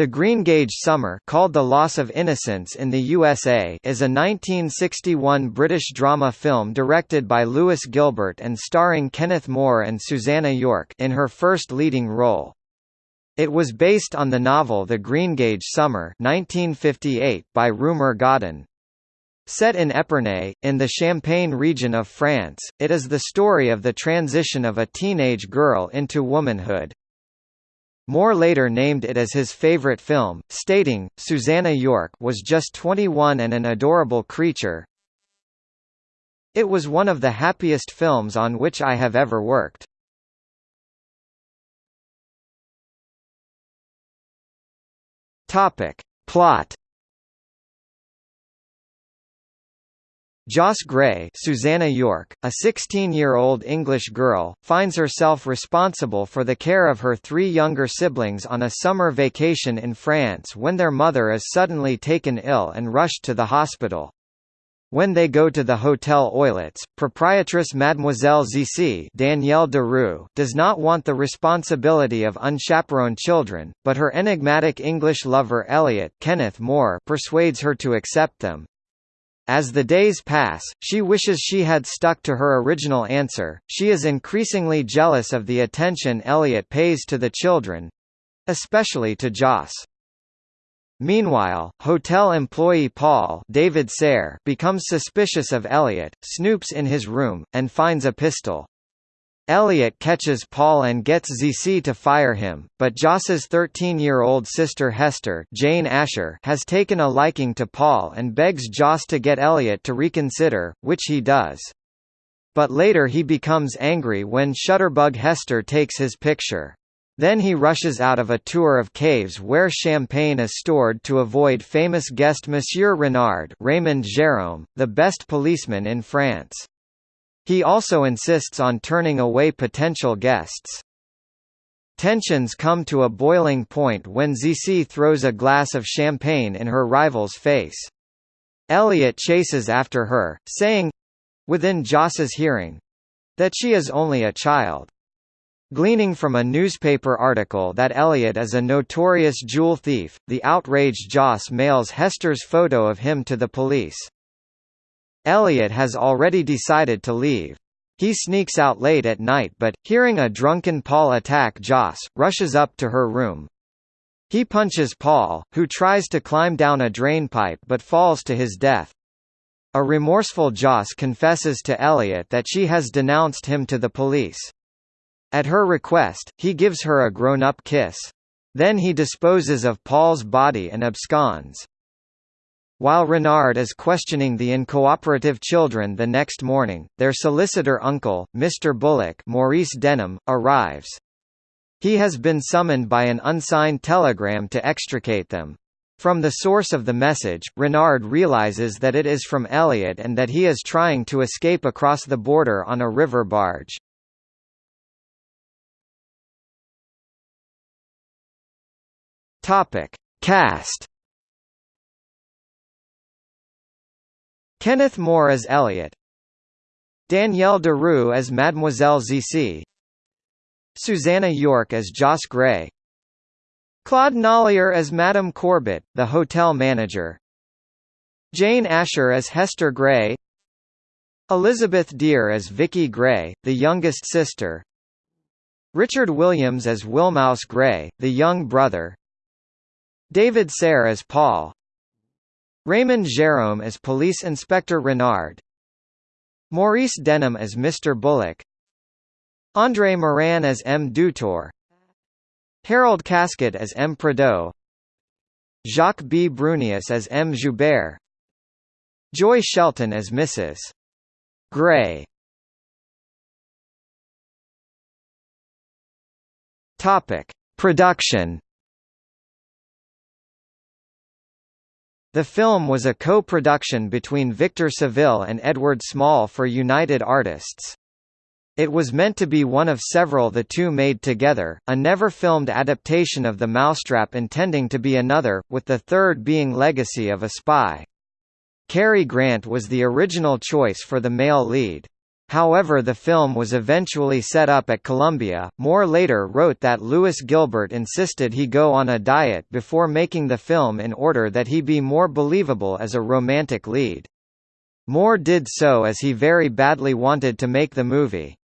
The Greengage Summer called The Loss of Innocence in the USA is a 1961 British drama film directed by Lewis Gilbert and starring Kenneth More and Susannah York in her first leading role. It was based on the novel The Greengage Summer 1958 by Rumer Godden. Set in Epernay, in the Champagne region of France, it is the story of the transition of a teenage girl into womanhood. More later named it as his favorite film, stating, Susannah York was just 21 and an adorable creature. It was one of the happiest films on which I have ever worked. Topic. Plot Joss Grey Susannah York, a 16-year-old English girl, finds herself responsible for the care of her three younger siblings on a summer vacation in France when their mother is suddenly taken ill and rushed to the hospital. When they go to the Hotel Oeillets, proprietress Mademoiselle Zizi Danielle Darrieux does not want the responsibility of unchaperoned children, but her enigmatic English lover Elliot Kenneth More persuades her to accept them. As the days pass, she wishes she had stuck to her original answer. She is increasingly jealous of the attention Elliot pays to the children especially to Joss. Meanwhile, hotel employee Paul David Saire becomes suspicious of Elliot, snoops in his room, and finds a pistol. Elliot catches Paul and gets Zizi to fire him, but Joss's 13-year-old sister Hester Jane Asher has taken a liking to Paul and begs Joss to get Elliot to reconsider, which he does. But later he becomes angry when Shutterbug Hester takes his picture. Then he rushes out of a tour of caves where champagne is stored to avoid famous guest Monsieur Renard Raymond Gérôme, the best policeman in France. He also insists on turning away potential guests. Tensions come to a boiling point when Zizi throws a glass of champagne in her rival's face. Elliot chases after her, saying—within Joss's hearing—that she is only a child. Gleaning from a newspaper article that Elliot is a notorious jewel thief, the outraged Joss mails Hester's photo of him to the police. Elliot has already decided to leave. He sneaks out late at night but, hearing a drunken Paul attack Joss, rushes up to her room. He punches Paul, who tries to climb down a drainpipe but falls to his death. A remorseful Joss confesses to Elliot that she has denounced him to the police. At her request, he gives her a grown-up kiss. Then he disposes of Paul's body and absconds. While Renard is questioning the incooperative children the next morning, their solicitor uncle, Mr. Bullock Maurice Denham, arrives. He has been summoned by an unsigned telegram to extricate them. From the source of the message, Renard realizes that it is from Elliot and that he is trying to escape across the border on a river barge. Cast Kenneth More as Elliot. Danielle Darrieux as Mademoiselle Zizi. Susannah York as Joss Grey Claude Nollier as Madame Corbett, the hotel manager. Jane Asher as Hester Grey Elizabeth Dear as Vicky Grey, the youngest sister. Richard Williams as Willmouse Grey, the young brother. David Saire as Paul Raymond Gérôme as Police Inspector Renard Maurice Denham as Mr. Bullock André Maranne as M. Dutour Harold Kasket as M. Prideaux Jacques B. Brunius as M. Joubert Joy Shelton as Mrs. Topic. Production The film was a co-production between Victor Saville and Edward Small for United Artists. It was meant to be one of several the two made together, a never-filmed adaptation of The Mousetrap intending to be another, with the third being Legacy of a Spy. Cary Grant was the original choice for the male lead. However the film was eventually set up at Columbia. More later wrote that Lewis Gilbert insisted he go on a diet before making the film in order that he be more believable as a romantic lead. More did so as he very badly wanted to make the movie.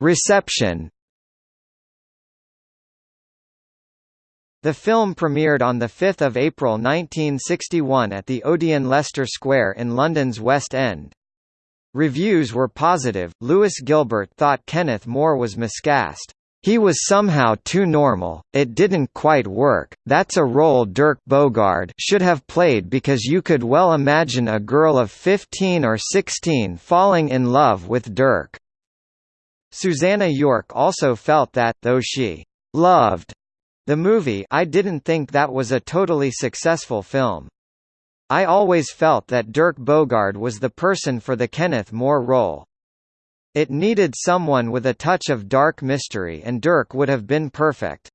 Reception The film premiered on 5 April 1961 at the Odeon Leicester Square in London's West End. Reviews were positive. Lewis Gilbert thought Kenneth More was miscast. He was somehow too normal, it didn't quite work, that's a role Dirk Bogarde should have played because you could well imagine a girl of 15 or 16 falling in love with Dirk. Susannah York also felt that, though she loved the movie I didn't think that was a totally successful film. I always felt that Dirk Bogarde was the person for the Kenneth More role. It needed someone with a touch of dark mystery and Dirk would have been perfect.